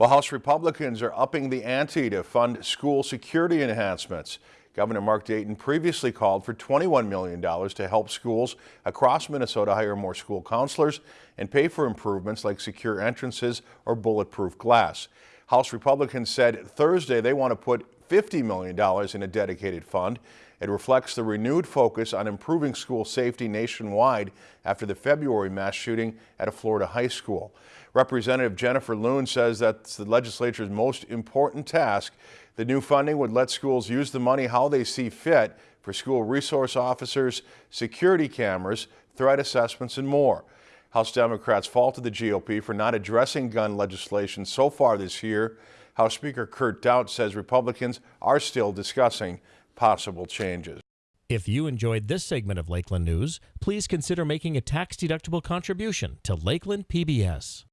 Well, House Republicans are upping the ante to fund school security enhancements. Governor Mark Dayton previously called for $21 million to help schools across Minnesota hire more school counselors and pay for improvements like secure entrances or bulletproof glass. House Republicans said Thursday they want to put $50 million in a dedicated fund. It reflects the renewed focus on improving school safety nationwide after the February mass shooting at a Florida high school. Representative Jennifer Loon says that's the legislature's most important task. The new funding would let schools use the money how they see fit for school resource officers, security cameras, threat assessments, and more. House Democrats faulted the GOP for not addressing gun legislation so far this year. House Speaker Kurt Daudt says Republicans are still discussing possible changes. If you enjoyed this segment of Lakeland News, please consider making a tax-deductible contribution to Lakeland PBS.